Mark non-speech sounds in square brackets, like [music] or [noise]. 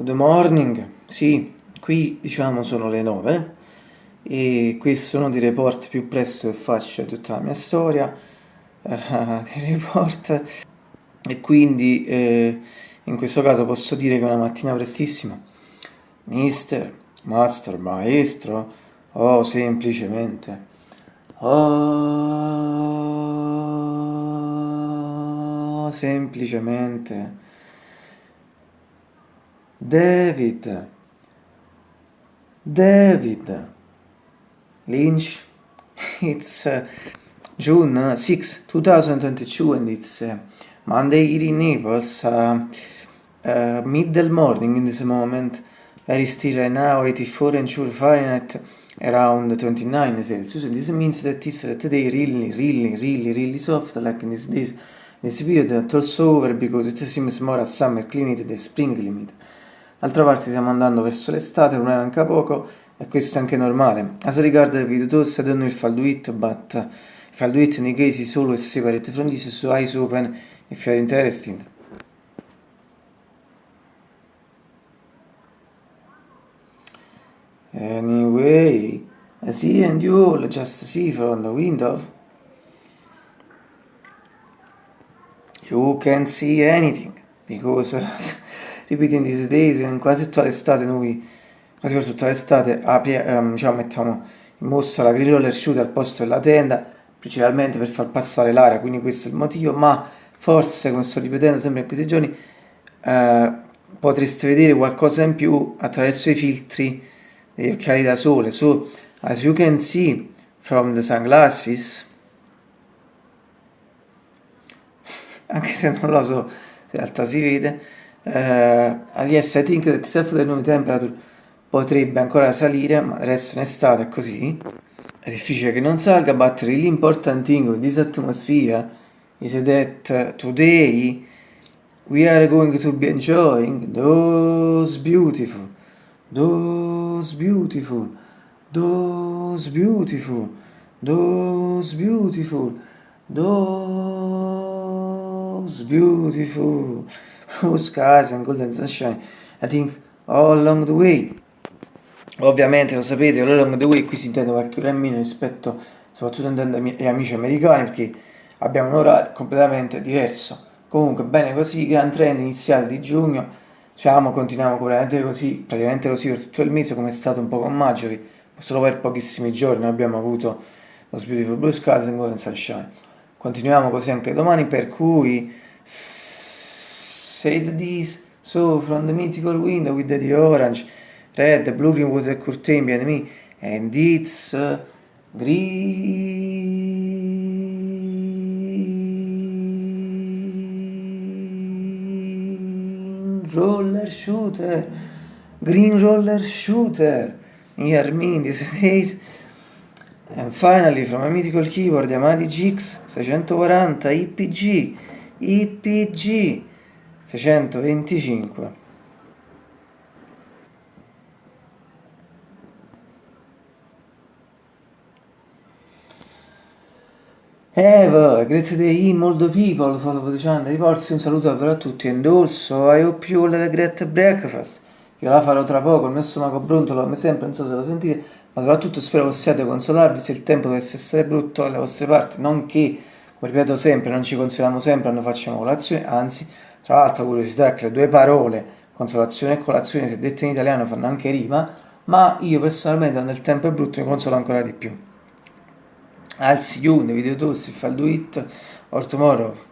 Good morning, sì, qui diciamo sono le 9 e questo è uno dei report più presto che faccio di tutta la mia storia. Uh, dei report. E quindi eh, in questo caso posso dire che una mattina prestissima. Mister, master, maestro? O semplicemente. Oh semplicemente David, David Lynch. [laughs] It's uh, June 6, 2022, and it's uh, Monday here in Naples. Uh, uh, middle morning in this moment. Very still right now, 84 and sure Fahrenheit, around 29 Celsius. And this means that it's uh, today really, really, really, really soft, like in this days, this period, that also over because it seems more a summer climate than spring climate. D'altra parte stiamo andando verso l'estate, è manca poco e questo è anche normale. As regard the video tools, I don't know if I'll do it, but if I'll do it in the case is always separate from this, so eyes open if you are interested. Anyway, I see and you all just see from the window. You can't see anything because repeating these days, in quasi tutta l'estate noi, quasi per tutta l'estate, um, diciamo, mettiamo in mostra la green roller shoot al posto della tenda, principalmente per far passare l'aria, quindi questo è il motivo, ma forse, come sto ripetendo sempre in questi giorni, eh, potreste vedere qualcosa in più attraverso i filtri degli occhiali da sole. So, as you can see from the sunglasses, [laughs] anche se non lo so se in realtà si vede, Uh, yes, I think that self-determined temperature potrebbe ancora salire, ma adesso in estate è così. È difficile che non salga, but really important thing with this atmosphere is that today we are going to be enjoying those beautiful, those beautiful, those beautiful, those beautiful, those beautiful blue skies and golden sunshine, I think all along the way. Ovviamente lo sapete, all along the way qui si intende qualche ora in meno rispetto, soprattutto intendo agli amici americani, perché abbiamo un orario completamente diverso. Comunque, bene così, gran trend iniziale di giugno, speriamo continuiamo praticamente così, praticamente così per tutto il mese, come è stato un po' con Maggiori, solo per pochissimi giorni abbiamo avuto lo Beautiful Blue Skies and Golden Sunshine. Continuiamo così anche domani, per cui said this, so from the mythical window with the orange, red, blue green a curtain behind me, and it's uh, green roller shooter, green roller shooter, near me in these [laughs] days. And finally, from a mythical keyboard, Yamadi GX 640 IPG, IPG 625 Eva, great day, molto people, follow the channel, riporsi un saluto davvero a tutti e also I hope you all have a great breakfast io la farò tra poco, il mio stomaco brontolo come sempre, non so se lo sentite ma soprattutto spero possiate consolarvi se il tempo dovesse essere brutto alle vostre parti non che, come ripeto sempre, non ci consoliamo sempre, non facciamo colazione, anzi tra l'altro curiosità che le due parole, consolazione e colazione, se dette in italiano, fanno anche rima, ma io personalmente quando il tempo è brutto mi consolo ancora di più. I'll see you in the video toast if I'll do it or tomorrow.